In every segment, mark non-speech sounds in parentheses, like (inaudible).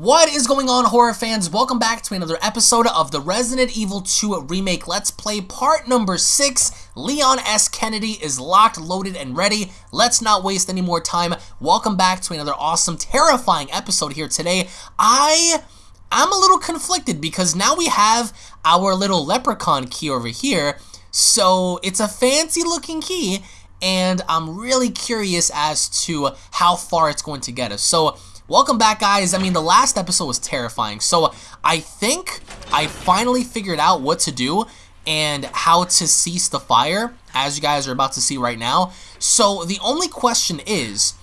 What is going on, horror fans? Welcome back to another episode of the Resident Evil 2 Remake Let's Play part number 6. Leon S. Kennedy is locked, loaded, and ready. Let's not waste any more time. Welcome back to another awesome, terrifying episode here today. I... I'm a little conflicted because now we have our little leprechaun key over here. So it's a fancy looking key and I'm really curious as to how far it's going to get us. So Welcome back, guys. I mean, the last episode was terrifying. So I think I finally figured out what to do and how to cease the fire, as you guys are about to see right now. So the only question is,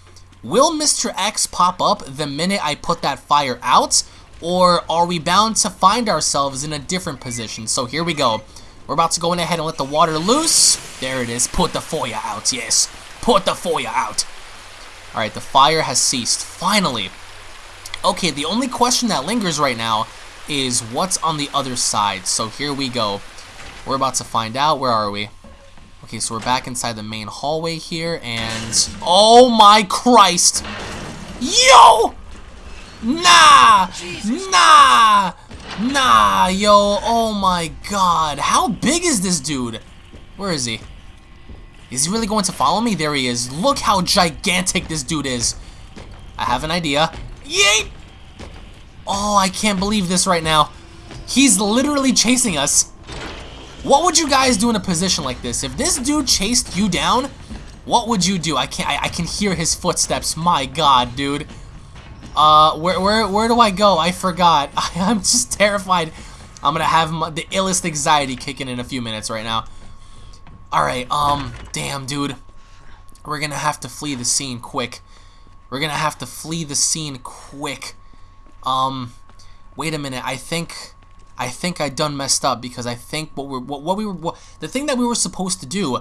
will Mr. X pop up the minute I put that fire out? Or are we bound to find ourselves in a different position? So here we go. We're about to go in ahead and let the water loose. There it is. Put the fire out, yes. Put the fire out. Alright, the fire has ceased. Finally. Okay, the only question that lingers right now is what's on the other side. So here we go. We're about to find out. Where are we? Okay, so we're back inside the main hallway here, and... Oh my Christ! Yo! Nah! Nah! Nah, yo, oh my god. How big is this dude? Where is he? Is he really going to follow me? There he is. Look how gigantic this dude is. I have an idea. Yeet! Oh, I can't believe this right now. He's literally chasing us. What would you guys do in a position like this? If this dude chased you down, what would you do? I can't. I, I can hear his footsteps. My God, dude. Uh, where where where do I go? I forgot. (laughs) I, am just terrified. I'm gonna have my, the illest anxiety kicking in a few minutes right now. Alright, um, damn, dude. We're gonna have to flee the scene quick. We're gonna have to flee the scene quick. Um, wait a minute. I think, I think I done messed up because I think what we're, what, what we were, what, the thing that we were supposed to do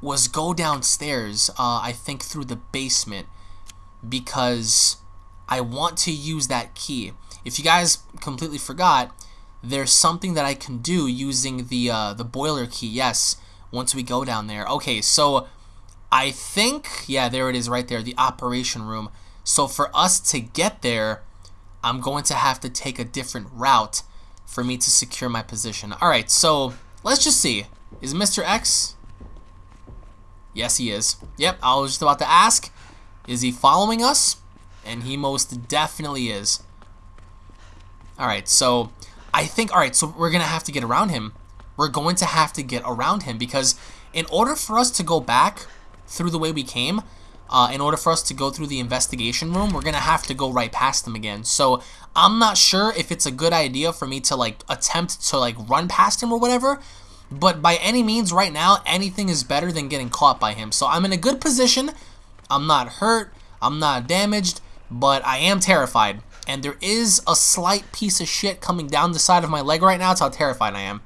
was go downstairs. Uh, I think through the basement because I want to use that key. If you guys completely forgot, there's something that I can do using the uh, the boiler key. Yes, once we go down there. Okay, so I think yeah, there it is right there, the operation room. So for us to get there, I'm going to have to take a different route for me to secure my position. All right, so let's just see. Is Mr. X? Yes, he is. Yep, I was just about to ask. Is he following us? And he most definitely is. All right, so I think, all right, so we're going to have to get around him. We're going to have to get around him because in order for us to go back through the way we came, uh, in order for us to go through the investigation room, we're going to have to go right past him again. So I'm not sure if it's a good idea for me to like attempt to like run past him or whatever. But by any means right now, anything is better than getting caught by him. So I'm in a good position. I'm not hurt. I'm not damaged. But I am terrified. And there is a slight piece of shit coming down the side of my leg right now. That's how terrified I am.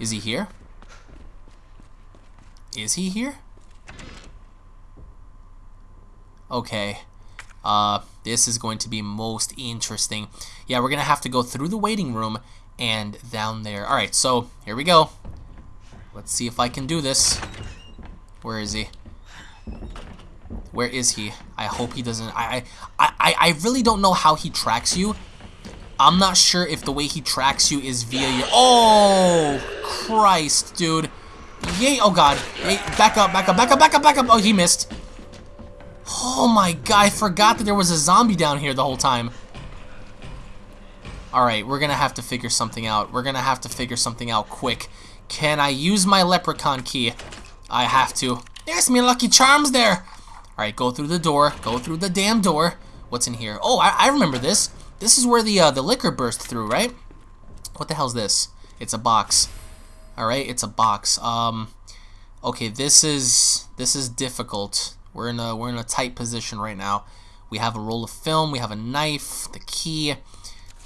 Is he here? Is he here? Okay. Uh, this is going to be most interesting. Yeah, we're going to have to go through the waiting room and down there. Alright, so here we go. Let's see if I can do this. Where is he? Where is he? I hope he doesn't... I, I, I really don't know how he tracks you. I'm not sure if the way he tracks you is via your... Oh, Christ, dude. Yay, oh god. Back up, back up, back up, back up, back up. Oh, he missed. Oh my god, I forgot that there was a zombie down here the whole time. Alright, we're gonna have to figure something out. We're gonna have to figure something out quick. Can I use my leprechaun key? I have to. There's me lucky charms there. Alright, go through the door. Go through the damn door. What's in here? Oh, I, I remember this. This is where the uh, the licker burst through, right? What the hell's this? It's a box. Alright, it's a box. Um, okay, this is this is difficult. We're in a we're in a tight position right now. We have a roll of film, we have a knife, the key.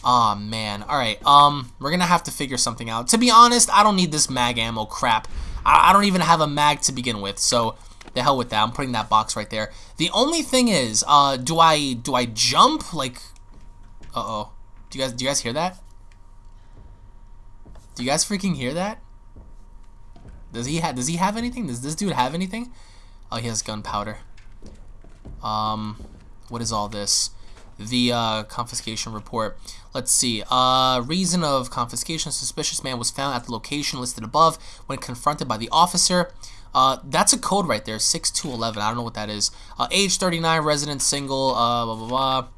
oh, man. Alright, um, we're gonna have to figure something out. To be honest, I don't need this mag ammo crap. I, I don't even have a mag to begin with, so the hell with that. I'm putting that box right there. The only thing is, uh, do I do I jump? Like, uh-oh. Do you guys do you guys hear that? Do you guys freaking hear that? Does he have does he have anything? Does this dude have anything? Oh, he has gunpowder. Um, what is all this? the uh, confiscation report. Let's see. Uh, reason of confiscation: suspicious man was found at the location listed above when confronted by the officer. Uh, that's a code right there, 6211. I don't know what that is. Uh, age 39, resident, single, uh, blah, blah, blah.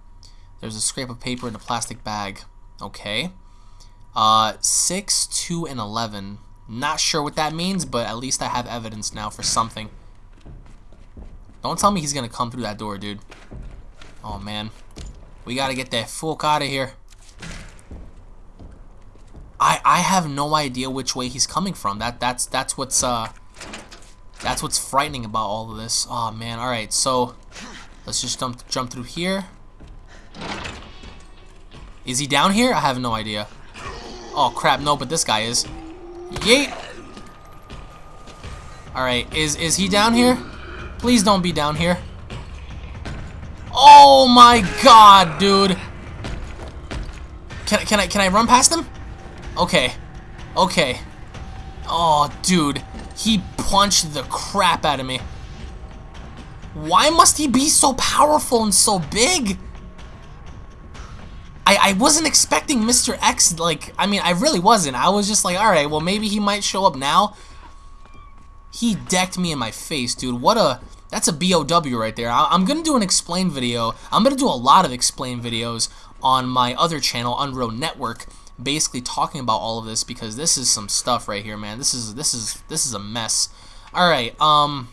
There's a scrape of paper in a plastic bag. Okay. Uh, 6, 2, and 11. Not sure what that means, but at least I have evidence now for something. Don't tell me he's gonna come through that door, dude. Oh, man. We gotta get that fuck out of here. I I have no idea which way he's coming from. That that's that's what's uh that's what's frightening about all of this. Oh man, alright, so let's just jump jump through here. Is he down here? I have no idea. Oh crap, no, but this guy is. Yeet! Alright, is is he down here? Please don't be down here. Oh my god, dude. Can, can I can I run past him? Okay. Okay. Oh, dude. He punched the crap out of me. Why must he be so powerful and so big? I, I wasn't expecting Mr. X, like, I mean, I really wasn't. I was just like, alright, well, maybe he might show up now. He decked me in my face, dude. What a, that's a BOW right there. I, I'm going to do an explain video. I'm going to do a lot of explain videos on my other channel, Unreal Network basically talking about all of this because this is some stuff right here, man. This is this is this is a mess. All right, um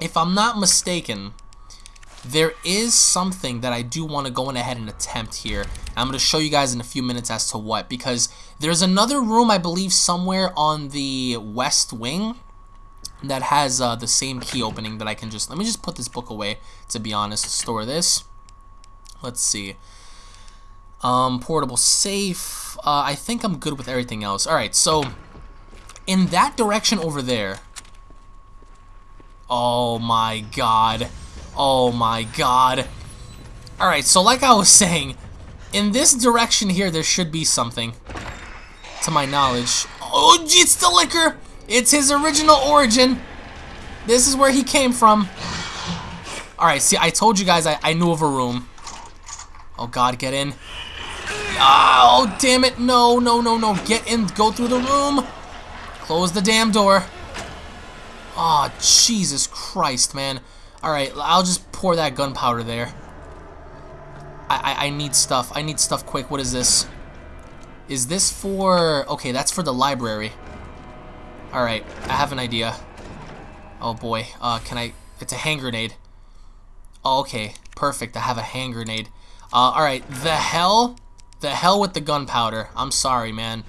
if I'm not mistaken, there is something that I do want to go in ahead and attempt here. I'm going to show you guys in a few minutes as to what because there's another room I believe somewhere on the west wing that has uh, the same key opening that I can just let me just put this book away to be honest store this let's see um, portable safe. Uh, I think I'm good with everything else. Alright, so in that direction over there. Oh my god. Oh my god. Alright, so like I was (laughs) saying, in this direction here, there should be something. To my knowledge. Oh, it's the licker! It's his original origin. This is where he came from. Alright, see, I told you guys I, I knew of a room. Oh god, get in. Oh, damn it. No, no, no, no. Get in. Go through the room. Close the damn door. Oh, Jesus Christ, man. Alright, I'll just pour that gunpowder there. I, I, I need stuff. I need stuff quick. What is this? Is this for... Okay, that's for the library. Alright, I have an idea. Oh, boy. Uh, can I... It's a hand grenade. Oh, okay. Perfect. I have a hand grenade. Uh, alright. The hell the hell with the gunpowder. I'm sorry, man.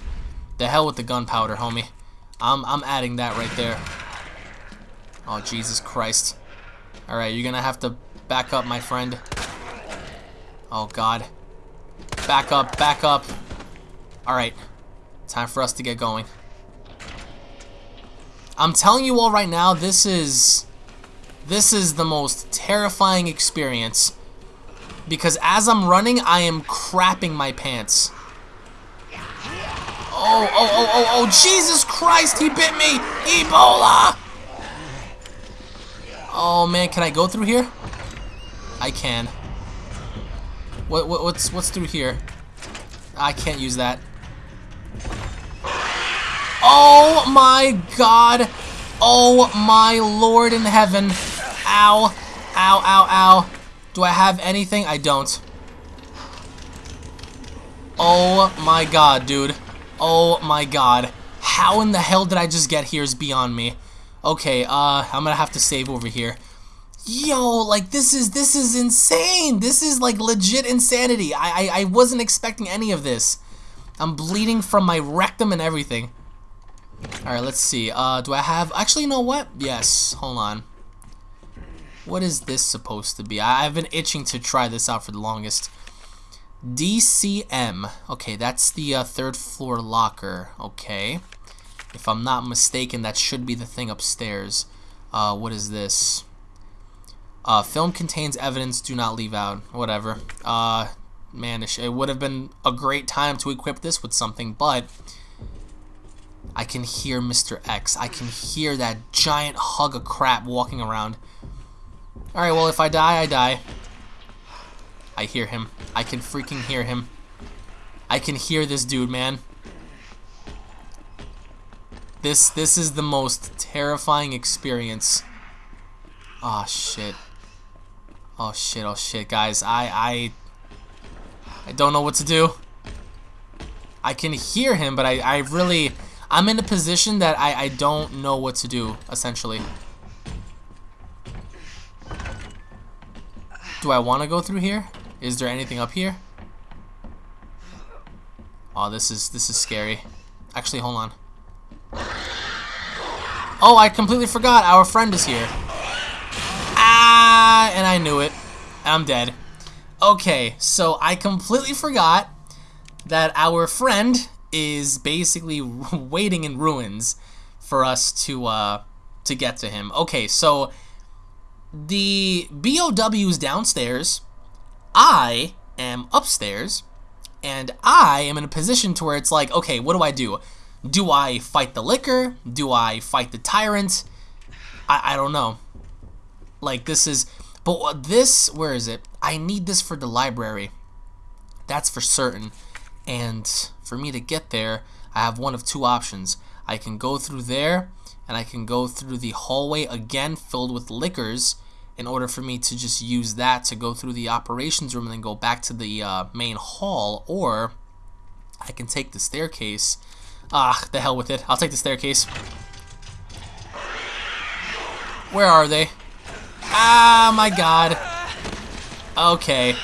The hell with the gunpowder, homie. I'm, I'm adding that right there. Oh, Jesus Christ. Alright, you're gonna have to back up, my friend. Oh, God. Back up, back up. Alright. Time for us to get going. I'm telling you all right now, this is... This is the most terrifying experience because as I'm running, I am crapping my pants. Oh, oh, oh, oh, oh, Jesus Christ, he bit me! Ebola! Oh man, can I go through here? I can. What, what what's what's through here? I can't use that. Oh my god! Oh my lord in heaven! Ow! Ow, ow, ow. Do I have anything? I don't. Oh my god, dude. Oh my god. How in the hell did I just get here is beyond me. Okay, uh, I'm gonna have to save over here. Yo, like this is this is insane. This is like legit insanity. I I, I wasn't expecting any of this. I'm bleeding from my rectum and everything. Alright, let's see. Uh, do I have... Actually, you know what? Yes. Hold on. What is this supposed to be? I, have been itching to try this out for the longest. DCM. Okay, that's the uh, third floor locker. Okay. If I'm not mistaken, that should be the thing upstairs. Uh, what is this? Uh, film contains evidence. Do not leave out. Whatever. Uh, man, it would have been a great time to equip this with something, but... I can hear Mr. X. I can hear that giant hug of crap walking around. Alright, well, if I die, I die. I hear him. I can freaking hear him. I can hear this dude, man. This this is the most terrifying experience. Oh shit. Oh shit, oh shit, guys. I I I don't know what to do. I can hear him, but I, I really I'm in a position that I, I don't know what to do, essentially. Do I want to go through here? Is there anything up here? Oh, this is this is scary. Actually, hold on. Oh, I completely forgot. Our friend is here. Ah, and I knew it. I'm dead. Okay, so I completely forgot that our friend is basically (laughs) waiting in ruins for us to uh, to get to him. Okay, so the BOW is downstairs. I am upstairs, and I am in a position to where it's like, okay, what do I do? Do I fight the licker? Do I fight the Tyrant? I, I don't know. Like, this is... But this, where is it? I need this for the library. That's for certain. And for me to get there, I have one of two options. I can go through there, and I can go through the hallway again filled with lickers in order for me to just use that to go through the operations room and then go back to the uh, main hall, or I can take the staircase Ah, the hell with it. I'll take the staircase. Where are they? Ah, my god. Okay.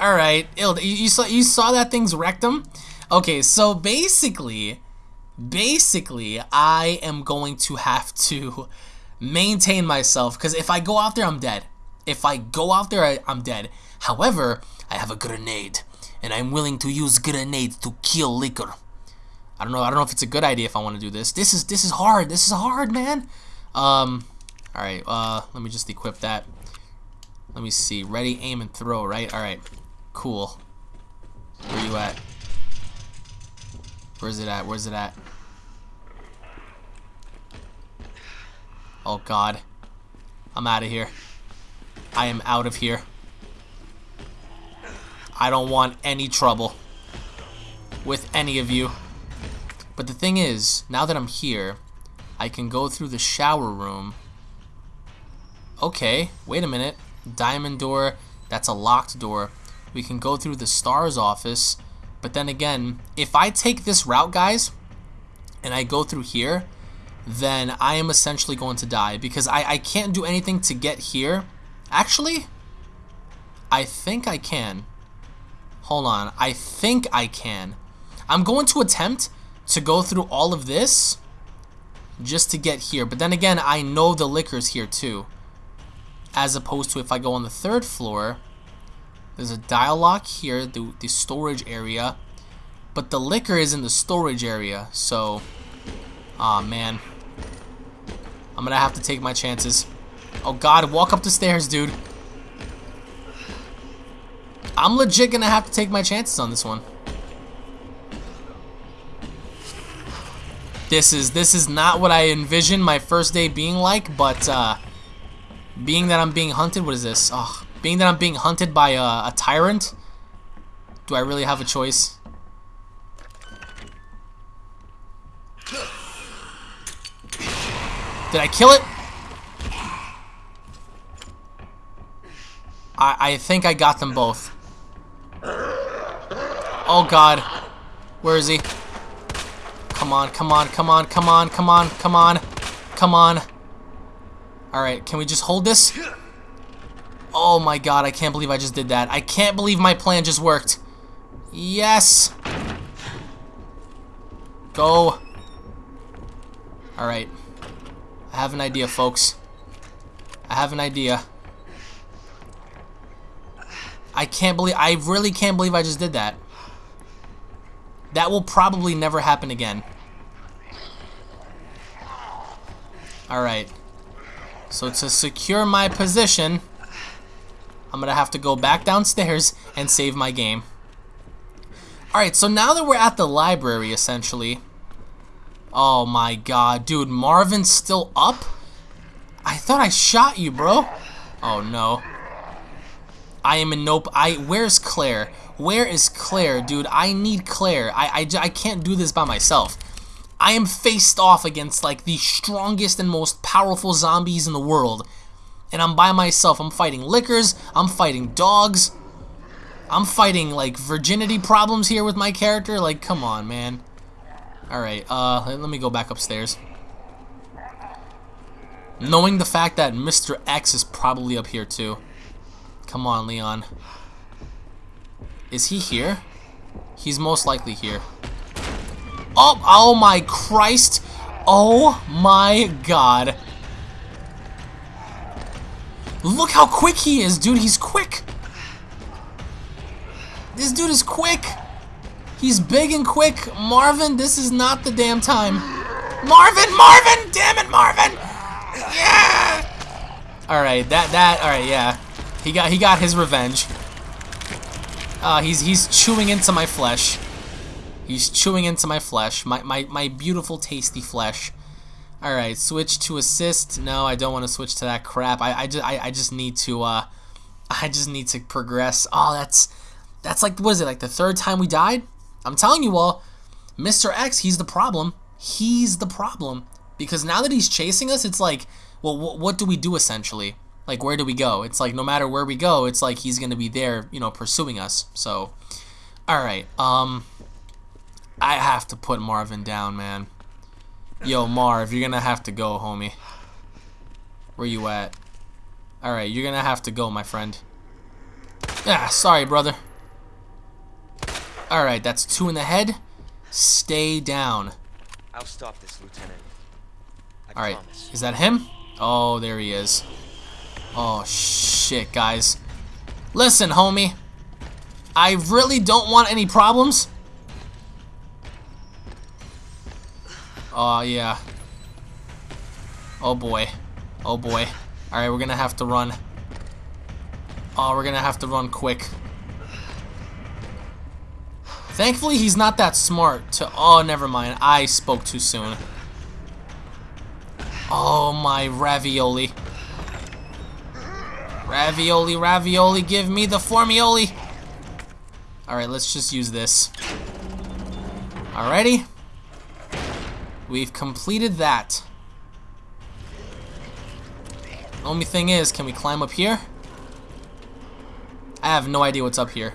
Alright. You saw, you saw that thing's rectum? Okay, so basically, basically, I am going to have to maintain myself, because if I go out there, I'm dead. If I go out there, I, I'm dead. However, I have a grenade, and I'm willing to use grenade to kill licker. I don't know. I don't know if it's a good idea if I want to do this. This is this is hard. This is hard, man. Um, all right. Uh, let me just equip that. Let me see. Ready, aim, and throw. Right. All right. Cool. Where you at? Where's it at? Where's it at? Oh God. I'm out of here. I am out of here. I don't want any trouble with any of you. But the thing is, now that I'm here, I can go through the shower room. Okay, wait a minute. Diamond door, that's a locked door. We can go through the STARS office. But then again, if I take this route, guys, and I go through here, then I am essentially going to die because I, I can't do anything to get here. Actually, I think I can. Hold on. I think I can. I'm going to attempt to go through all of this just to get here. But then again, I know the Licker's here too. As opposed to if I go on the third floor, there's a dial lock here, the, the storage area. But the licker is in the storage area, so... Aw, oh, man. I'm gonna have to take my chances. Oh god, walk up the stairs, dude. I'm legit gonna have to take my chances on this one. This is this is not what I envisioned my first day being like, but uh, being that I'm being hunted, what is this? Oh, being that I'm being hunted by a, a tyrant, do I really have a choice? Did I kill it? I, I think I got them both. Oh god. Where is he? Come on, come on, come on, come on, come on, come on, come on. Alright, can we just hold this? Oh my god, I can't believe I just did that. I can't believe my plan just worked. Yes! Go. Alright. I have an idea, folks. I have an idea. I can't believe, I really can't believe I just did that. That will probably never happen again. Alright. So to secure my position, I'm going to have to go back downstairs and save my game. Alright, so now that we're at the library, essentially... Oh my god, dude, Marvin's still up? I thought I shot you, bro. Oh no. I am in nope. I where's Claire? Where is Claire, dude? I need Claire. I, I, I can't do this by myself. I am faced off against like the strongest and most powerful zombies in the world. And I'm by myself. I'm fighting lickers. I'm fighting dogs. I'm fighting like virginity problems here with my character. Like, come on, man. Alright, uh, let me go back upstairs. Knowing the fact that Mr. X is probably up here too. Come on, Leon. Is he here? He's most likely here. Oh, oh my Christ. Oh my God. Look how quick he is, dude. He's quick. This dude is quick. He's big and quick. Marvin, this is not the damn time. Marvin, Marvin! Damn it, Marvin! Yeah! Alright, that, that, alright, yeah. He got, he got his revenge. Uh, he's, he's chewing into my flesh. He's chewing into my flesh. My, my, my beautiful, tasty flesh. Alright, switch to assist. No, I don't want to switch to that crap. I, I, just, I, I just need to, uh, (laughs) I just need to progress. Oh, that's, that's like, what is it, like the third time we died? I'm telling you all, Mr. X, he's the problem. He's the problem. Because now that he's chasing us, it's like, well, wh what do we do essentially? Like, where do we go? It's like, no matter where we go, it's like he's going to be there, you know, pursuing us. So, alright, um, I have to put Marvin down, man. Yo, Marv, you're going to have to go, homie. Where you at? Alright, you're going to have to go, my friend. Ah, sorry, brother. Alright, that's two in the head. Stay down. I'll stop this, Lieutenant. Alright, is that him? Oh, there he is. Oh, shit, guys. Listen, homie. I really don't want any problems. Oh, yeah. Oh, boy. Oh, boy. Alright, we're gonna have to run. Oh, we're gonna have to run quick. Thankfully, he's not that smart to... Oh, never mind. I spoke too soon. Oh, my ravioli. Ravioli, ravioli, give me the formioli. Alright, let's just use this. Alrighty. We've completed that. Only thing is, can we climb up here? I have no idea what's up here.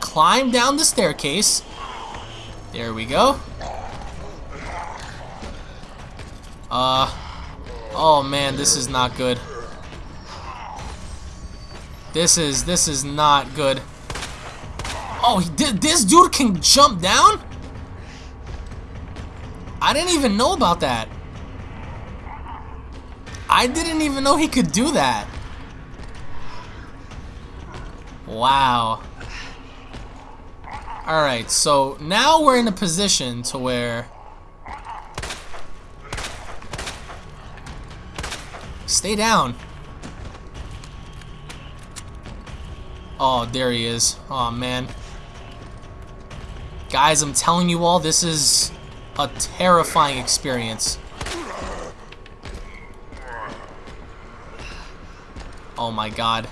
climb down the staircase. There we go. Uh, oh man, this is not good. This is, this is not good. Oh, he this dude can jump down? I didn't even know about that. I didn't even know he could do that. Wow. Alright, so now we're in a position to where... Stay down. Oh, there he is. Oh, man. Guys, I'm telling you all, this is a terrifying experience. Oh my god.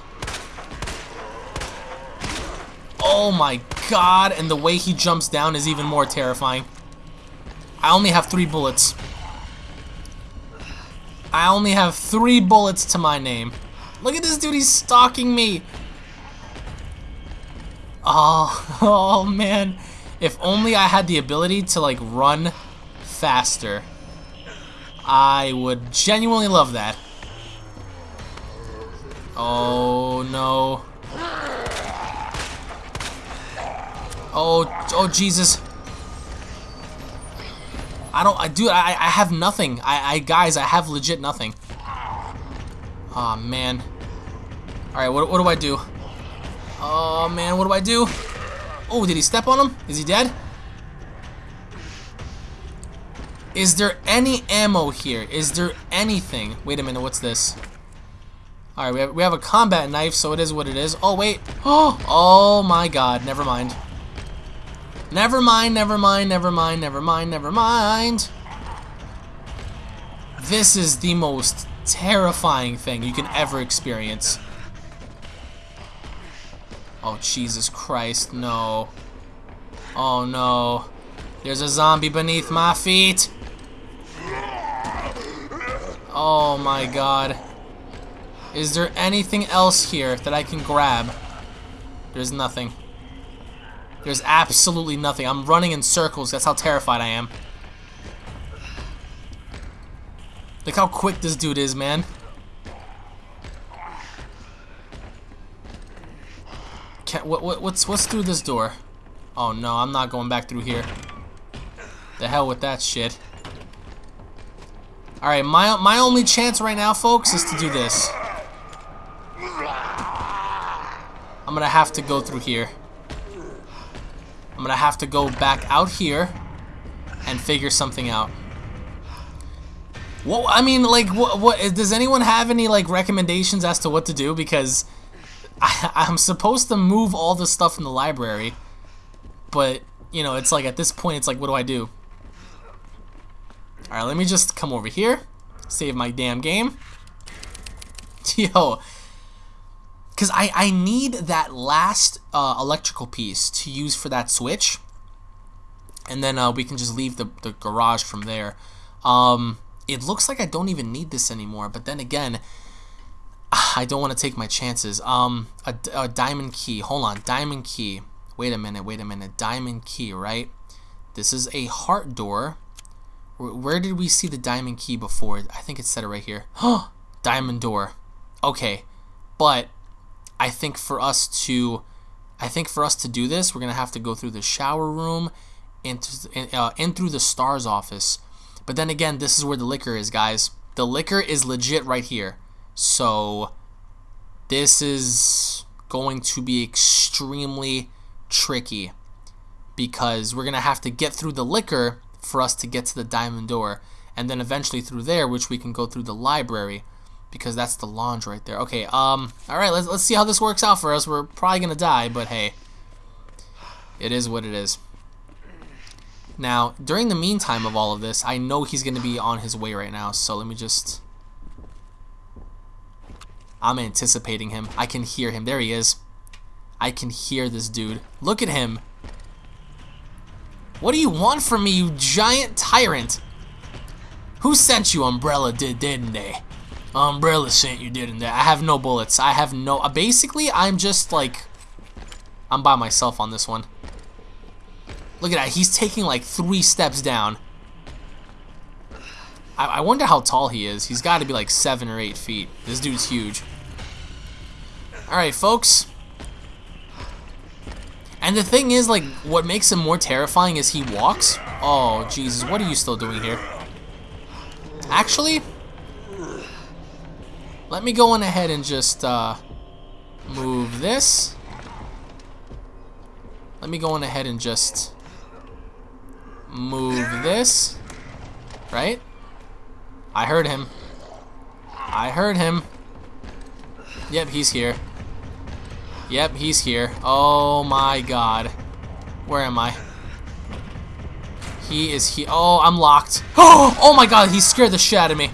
Oh my god, and the way he jumps down is even more terrifying. I only have three bullets. I only have three bullets to my name. Look at this dude, he's stalking me. Oh, (laughs) oh man. If only I had the ability to like run faster. I would genuinely love that. Oh no. Oh, oh Jesus. I don't, I do, I, I have nothing. I, I, guys, I have legit nothing. oh, man. Alright, what, what do I do? Oh man, what do I do? Oh, did he step on him? Is he dead? Is there any ammo here? Is there anything? Wait a minute, what's this? Alright, we have, we have a combat knife, so it is what it is. Oh, wait. Oh, (gasps) oh my god, never mind. Never mind, never mind, never mind, never mind, never mind. This is the most terrifying thing you can ever experience. Oh, Jesus Christ, no. Oh, no. There's a zombie beneath my feet. Oh, my God. Is there anything else here that I can grab? There's nothing. There's absolutely nothing. I'm running in circles. That's how terrified I am. Look how quick this dude is, man. Can, what, what, what's, what's through this door? Oh no, I'm not going back through here. The hell with that shit. Alright, my, my only chance right now, folks, is to do this. I'm gonna have to go through here. I'm gonna have to go back out here and figure something out. Well, I mean, like, what, what? Does anyone have any like recommendations as to what to do? Because I, (laughs) I'm supposed to move all the stuff in the library, but you know, it's like at this point, it's like, what do I do? All right, let me just come over here, save my damn game. (laughs) Yo, because I I need that last uh, electrical piece to use for that switch, and then uh, we can just leave the the garage from there. Um it looks like I don't even need this anymore, but then again, (sighs) I don't want to take my chances. Um, a, a diamond key. Hold on, diamond key. Wait a minute, wait a minute. Diamond key, right? This is a heart door. Where, did we see the diamond key before? I think it said it right here. (gasps) Diamond door. Okay, but I think for us to, I think for us to do this, we're gonna have to go through the shower room, into, uh, through the STARS office but then again, this is where the licker is, guys. The licker is legit right here. So, this is going to be extremely tricky because we're going to have to get through the licker for us to get to the diamond door and then eventually through there which we can go through the library because that's the lounge right there okay um all right let's, let's see how this works out for us we're probably gonna die but hey it is what it is now, during the meantime of all of this, I know he's going to be on his way right now, so let me just... I'm anticipating him. I can hear him. There he is. I can hear this dude. Look at him. What do you want from me, you giant tyrant? Who sent you, Umbrella did, didn't they? Umbrella sent you, didn't they? I have no bullets. I have no... Uh, basically, I'm just, like... I'm by myself on this one. Look at that. He's taking like three steps down. I, I wonder how tall he is. He's got to be like seven or eight feet. This dude's huge. Alright, folks. And the thing is, like, what makes him more terrifying is he walks. Oh, Jesus. What are you still doing here? Actually, let me go on ahead and just uh, move this. Let me go on ahead and just move this. Right? I heard him. I heard him. Yep, he's here. Yep, he's here. Oh my god. Where am I? He is he. Oh, I'm locked. Oh, (gasps) oh my god, he scared the shit out of me.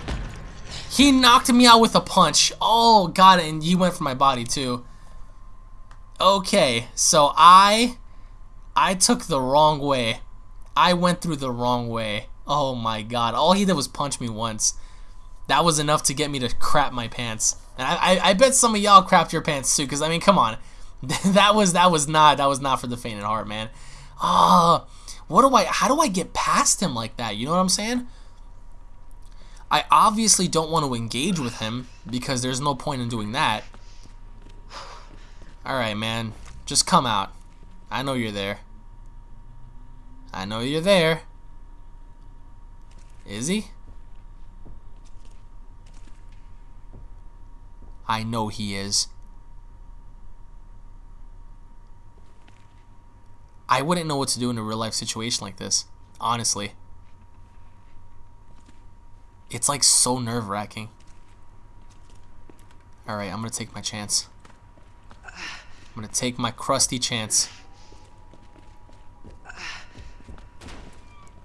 He knocked me out with a punch. Oh god, and he went for my body too. Okay, so I I took the wrong way. I went through the wrong way. Oh my god. All he did was punch me once. That was enough to get me to crap my pants. And I, I, I bet some of y'all crapped your pants too, because I mean, come on. (laughs) that was that was not that was not for the faint of heart, man. Ah, oh, what do I how do I get past him like that? You know what I'm saying? I obviously don't want to engage with him because there's no point in doing that. (sighs) Alright, man. Just come out. I know you're there. I know you're there. Is he? I know he is. I wouldn't know what to do in a real life situation like this. Honestly. It's like so nerve wracking. Alright, I'm gonna take my chance. I'm gonna take my crusty chance.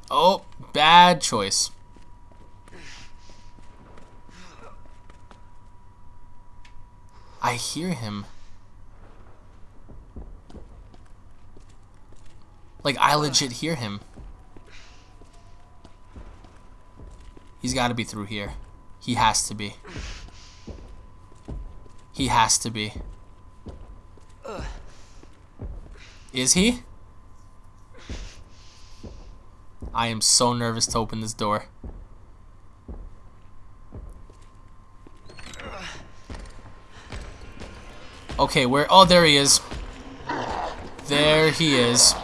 Oh, bad choice. I hear him. Like, I legit hear him. He's got to be through here. He has to be. He has to be. Is he? I am so nervous to open this door. Okay, where? Oh, there he is. There he is.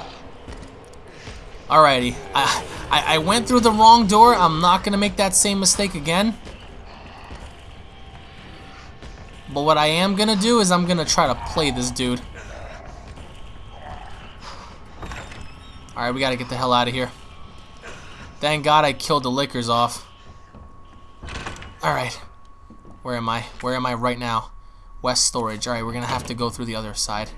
Alrighty. I, I, I went through the wrong door. I'm not going to make that same mistake again. But what I am going to do is I'm going to try to play this dude. Alright, we got to get the hell out of here. Thank God I killed the lickers off. Alright. Where am I? Where am I right now? West storage. Alright, we're going to have to go through the other side.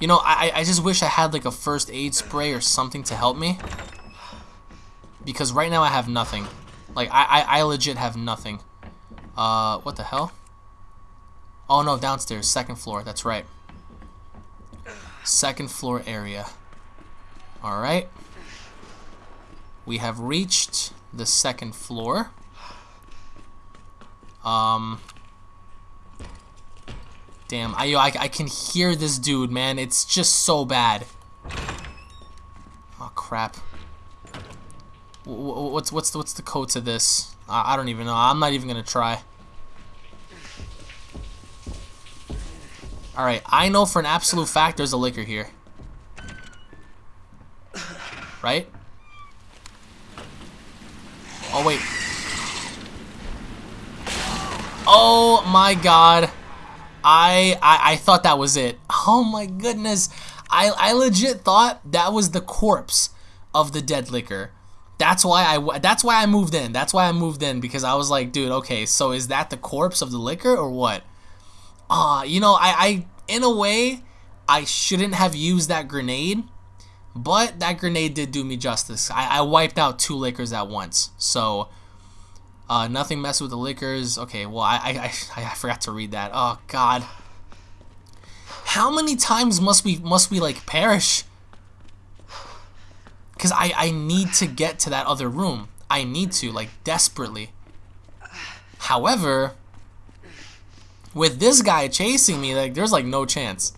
You know, I, I just wish I had like a first aid spray or something to help me. Because right now I have nothing. Like, I, I, I legit have nothing. Uh, what the hell? Oh no, downstairs, second floor, that's right. Second floor area. Alright. We have reached the second floor. Um, Damn, I, I, I can hear this dude, man. It's just so bad. Oh, crap. What's what's the, what's the code to this? I, I don't even know. I'm not even gonna try. Alright, I know for an absolute fact there's a licker here. Right? Oh, wait. Oh, my God. I, I I thought that was it. Oh my goodness. I I legit thought that was the corpse of the dead licker. That's why I that's why I moved in. That's why I moved in because I was like, dude, okay, so is that the corpse of the licker or what? Ah, uh, you know, I I in a way I shouldn't have used that grenade, but that grenade did do me justice. I, I wiped out two lickers at once. So uh, nothing mess with the lickers. Okay, well, I, I, I, I forgot to read that. Oh, God. How many times must we, must we, like, perish? Because I, I need to get to that other room. I need to, like, desperately. However, with this guy chasing me, like, there's, like, no chance.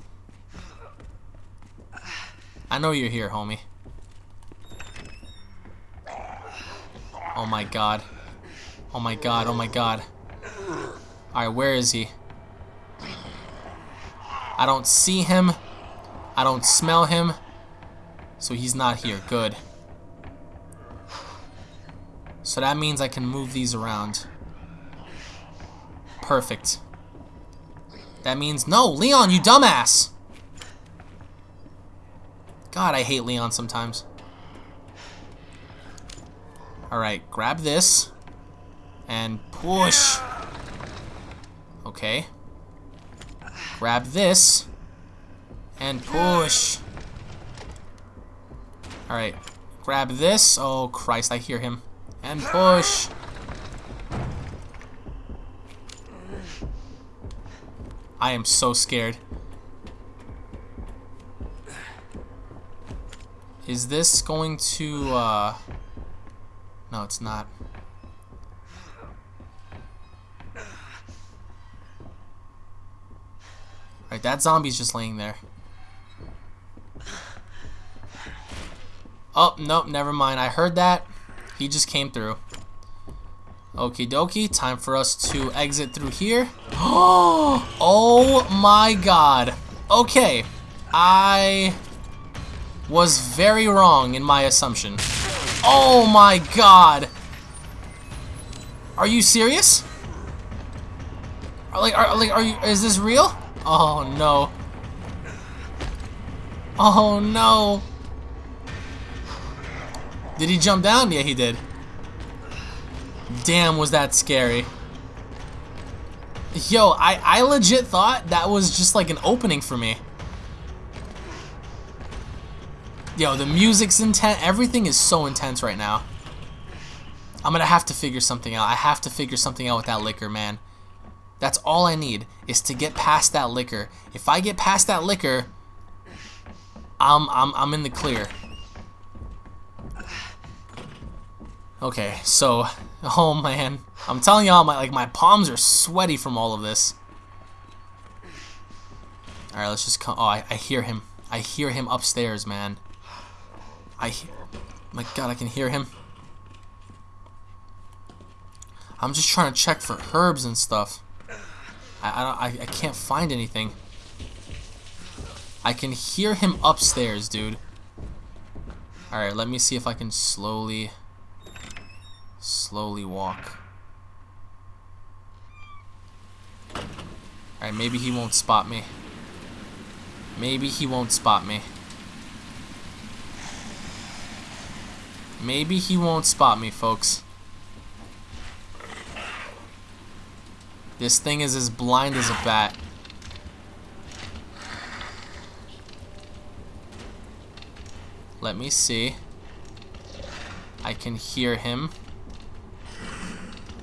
I know you're here, homie. Oh my god. Oh my god, oh my god. Alright, where is he? I don't see him. I don't smell him. So he's not here. Good. So that means I can move these around. Perfect. That means... No, Leon, you dumbass! God, I hate Leon sometimes. Alright, grab this and push. Okay. Grab this and push. Alright. Grab this. Oh, Christ, I hear him. And push. I am so scared. Is this going to, uh... No, it's not. Right, that zombie's just laying there. Oh, nope, never mind. I heard that. He just came through. Okie dokie, time for us to exit through here. (gasps) Oh my god. Okay, I was very wrong in my assumption. Oh my god. Are you serious? Are, like, are, like, are you, is this real? Oh, no. Oh no! Did he jump down? Yeah, he did. Damn, was that scary. Yo, I, I legit thought that was just like an opening for me. Yo, the music's intense. Everything is so intense right now. I'm gonna have to figure something out. I have to figure something out with that licker, man. That's all I need, is to get past that licker. If I get past that licker, I'm, I'm, I'm in the clear. Okay, so, oh man. I'm telling y'all, my, like, my palms are sweaty from all of this. Alright, let's just come. Oh, I, I hear him. I hear him upstairs, man. I, hear. my god, I can hear him. I'm just trying to check for herbs and stuff. I, I, I, I can't find anything. I can hear him upstairs, dude. Alright, let me see if I can slowly, slowly walk. Alright, maybe he won't spot me. Maybe he won't spot me. Maybe he won't spot me, folks. This thing is as blind as a bat. Let me see. I can hear him.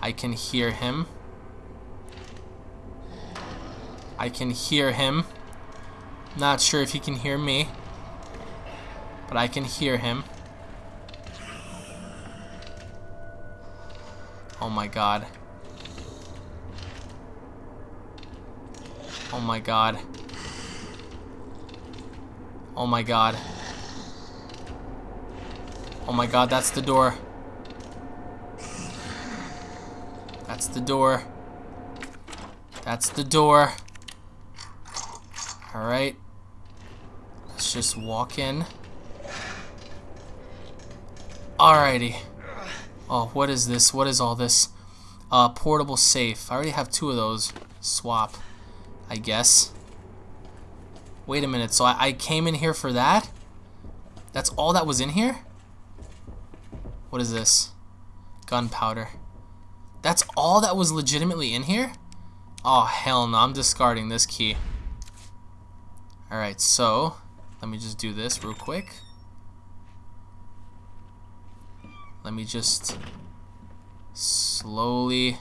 I can hear him. I can hear him. Not sure if he can hear me. But I can hear him. Oh my god. Oh my god. Oh my god. Oh my god, that's the door. That's the door. That's the door. Alright. Let's just walk in. Alrighty. Oh, what is this? What is all this? Uh, portable safe. I already have two of those. Swap. I guess. Wait a minute, so I, I came in here for that? That's all that was in here? What is this? Gunpowder. That's all that was legitimately in here? Oh, hell no, I'm discarding this key. Alright, so, let me just do this real quick. Let me just slowly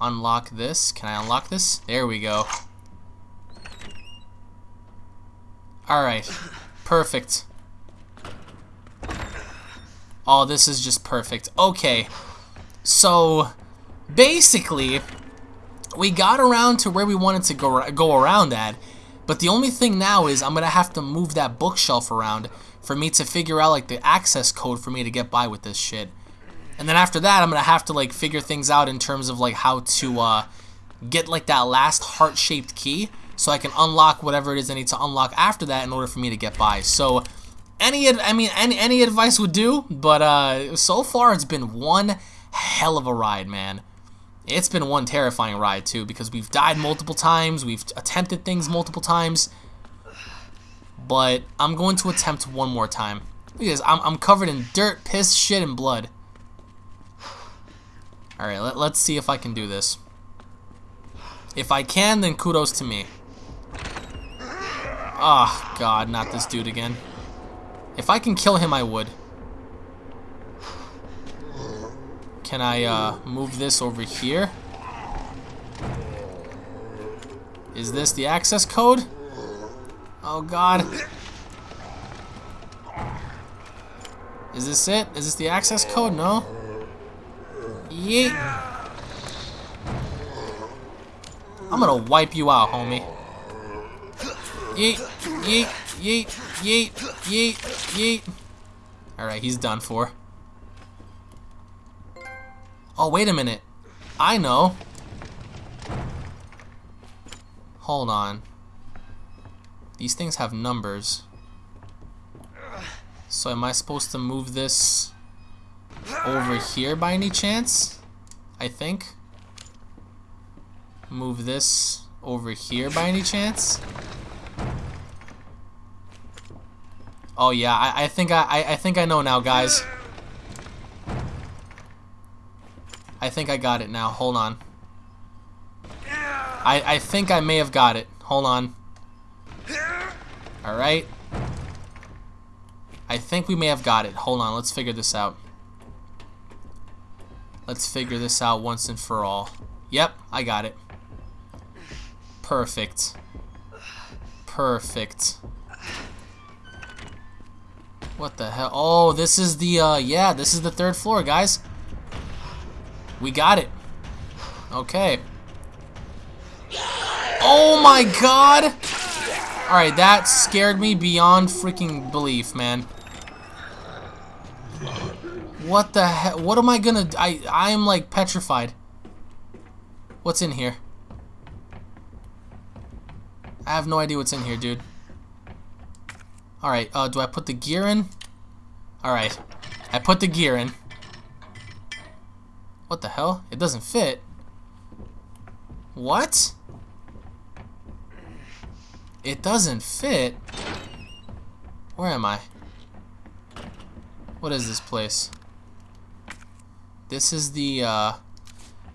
unlock this. Can I unlock this? There we go. Alright. Perfect. Oh, this is just perfect. Okay. So, basically, we got around to where we wanted to go, go around at. But the only thing now is I'm going to have to move that bookshelf around for me to figure out, like, the access code for me to get by with this shit. And then after that, I'm going to have to, like, figure things out in terms of, like, how to, uh, get, like, that last heart-shaped key so I can unlock whatever it is I need to unlock after that in order for me to get by. So, any, I mean, any, any advice would do, but, uh, so far it's been one hell of a ride, man. It's been one terrifying ride, too, because we've died multiple times, we've attempted things multiple times, but I'm going to attempt one more time. Because I'm, I'm covered in dirt, piss, shit, and blood. Alright, let, let's see if I can do this. If I can, then kudos to me. Oh, God, not this dude again. If I can kill him, I would. Can I uh, move this over here? Is this the access code? Oh, God. Is this it? Is this the access code? No? Yeet. I'm gonna wipe you out, homie. Yeet, yeet, yeet, yeet, yeet, yeet. Alright, he's done for. Oh, wait a minute. I know. Hold on. These things have numbers. So am I supposed to move this over here by any chance? I think. Move this over here by any chance? Oh yeah, I, I think I, I I think I know now, guys. I think I got it now. Hold on. I I think I may have got it. Hold on. All right. I think we may have got it. Hold on, let's figure this out. Let's figure this out once and for all. Yep, I got it. Perfect. Perfect. What the hell? Oh, this is the, uh, yeah, this is the third floor, guys. We got it. Okay. Oh my god! Alright, that scared me beyond freaking belief, man. What the hell? What am I gonna... I, I am, like, petrified. What's in here? I have no idea what's in here, dude. Alright, uh, do I put the gear in? Alright. I put the gear in. What the hell? It doesn't fit. What? It doesn't fit? Where am I? What is this place? This is the, uh,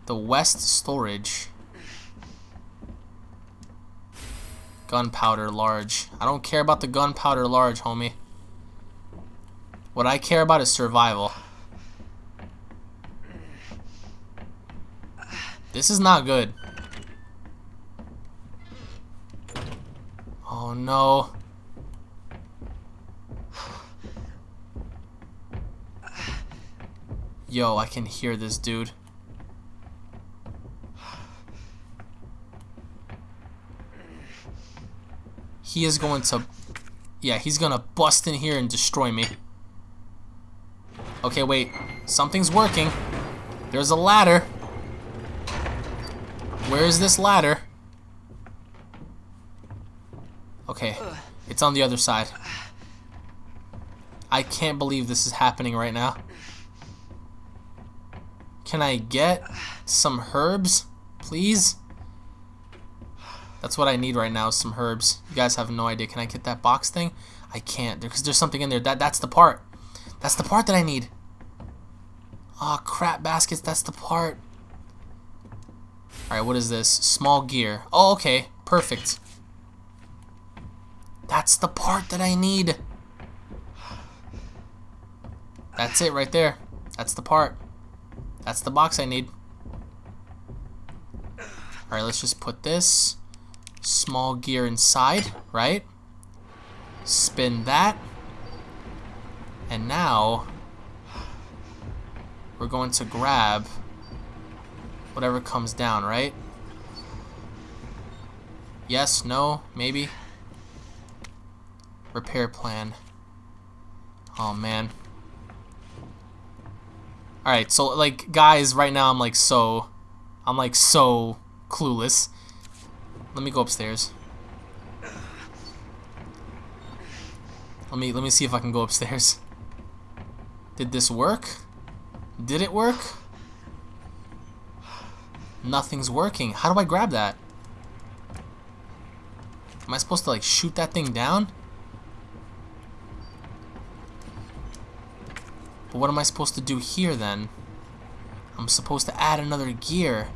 the West Storage. Gunpowder large. I don't care about the gunpowder large, homie. What I care about is survival. This is not good. Oh no. (sighs) Yo, I can hear this dude. He is going to... Yeah, he's to bust in here and destroy me. Okay, wait. Something's working. There's a ladder. Where is this ladder? Okay, it's on the other side. I can't believe this is happening right now. Can I get some herbs, please? That's what I need right now, some herbs. You guys have no idea. Can I get that box thing? I can't, because there's something in there. That That's the part. That's the part that I need. Oh, crap baskets. That's the part. Alright, what is this? Small gear. Oh, okay. Perfect. That's the part that I need. That's it right there. That's the part. That's the box I need. Alright, let's just put this small gear inside, right? Spin that. And now we're going to grab whatever comes down, right? Yes, no, maybe. Repair plan. Oh man. Alright, so like guys, right now I'm like so I'm like so clueless. Let me go upstairs. Let me let me see if I can go upstairs. Did this work? Did it work? Nothing's working. How do I grab that? Am I supposed to like shoot that thing down? But what am I supposed to do here then? I'm supposed to add another gear.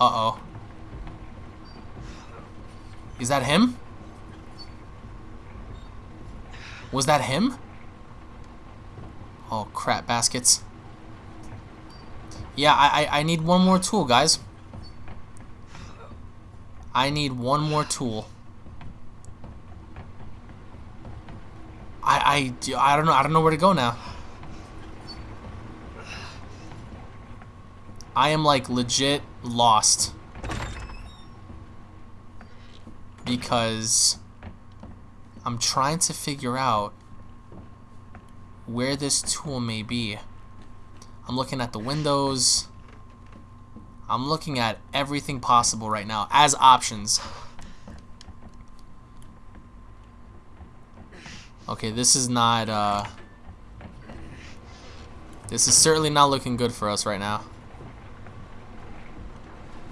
Uh-oh. Is that him? Was that him? Oh crap, baskets. Yeah, I, I, I need one more tool, guys. I need one more tool. I, I, I don't know. I don't know where to go now. I am like legit lost. Because I'm trying to figure out where this tool may be. I'm looking at the windows. I'm looking at everything possible right now as options. Okay, this is not, uh... This is certainly not looking good for us right now.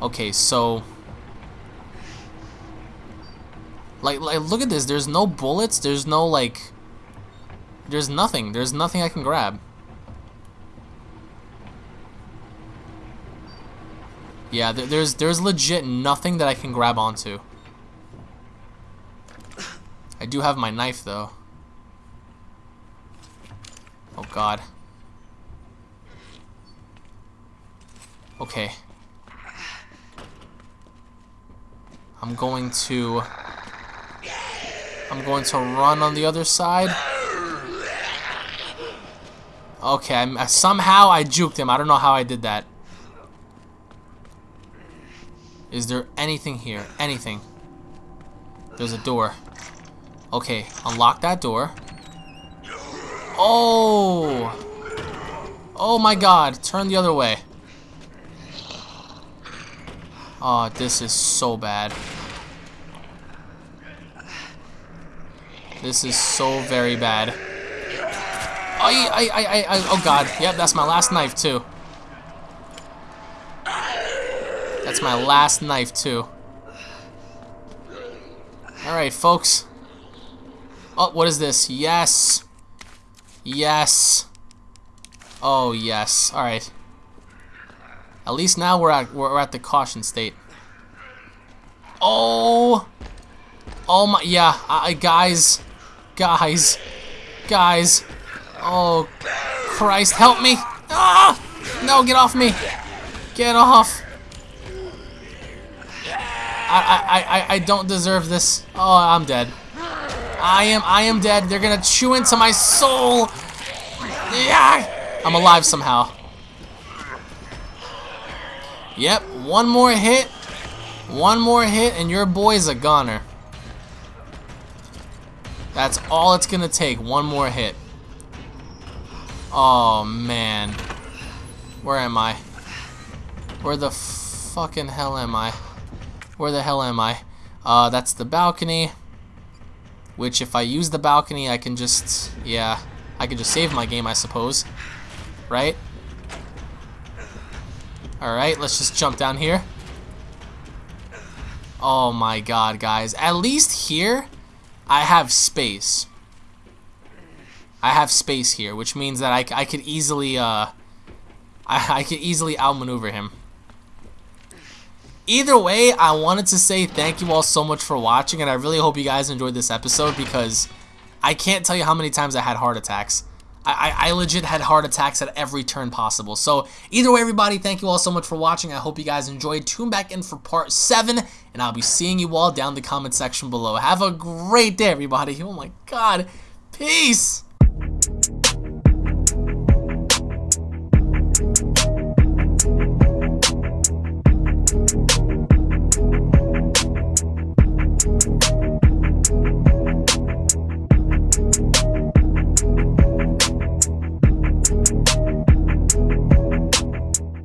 Okay, so... Like, like, look at this. There's no bullets. There's no, like... There's nothing. There's nothing I can grab. Yeah, there, there's there's legit nothing that I can grab onto. I do have my knife, though. Oh, God. Okay. I'm going to... I'm going to run on the other side. Okay, I'm, somehow I juked him. I don't know how I did that. Is there anything here? Anything? There's a door. Okay, unlock that door. Oh! Oh my god, turn the other way. Oh, this is so bad. This is so very bad. I, I, I, I, oh god. Yep, that's my last knife too. That's my last knife too. Alright, folks. Oh, what is this? Yes. Yes. Oh, yes. Alright. At least now we're at we're at the caution state. Oh. Oh my yeah, I, guys. Guys. Guys. Oh Christ, help me. Ah! No, get off me. Get off. I, I, I, I don't deserve this. Oh, I'm dead. I am I am dead. They're gonna chew into my soul. Yeah, I'm alive somehow. Yep, one more hit. One more hit and your boy's a goner. That's all it's gonna take. One more hit. Oh man. Where am I? Where the fucking hell am I? Where the hell am I? Uh, that's the balcony. Which, if I use the balcony, I can just, yeah, I can just save my game, I suppose. Right? Alright, let's just jump down here. Oh my god, guys. At least here, I have space. I have space here, which means that I, I could easily, uh, I, I could easily outmaneuver him. Either way, I wanted to say thank you all so much for watching, and I really hope you guys enjoyed this episode because I can't tell you how many times I had heart attacks. I, I, I, legit had heart attacks at every turn possible. So either way, everybody, thank you all so much for watching. I hope you guys enjoyed. Tune back in for part 7, and I'll be seeing you all down the comment section below. Have a great day, everybody. Oh my god. Peace.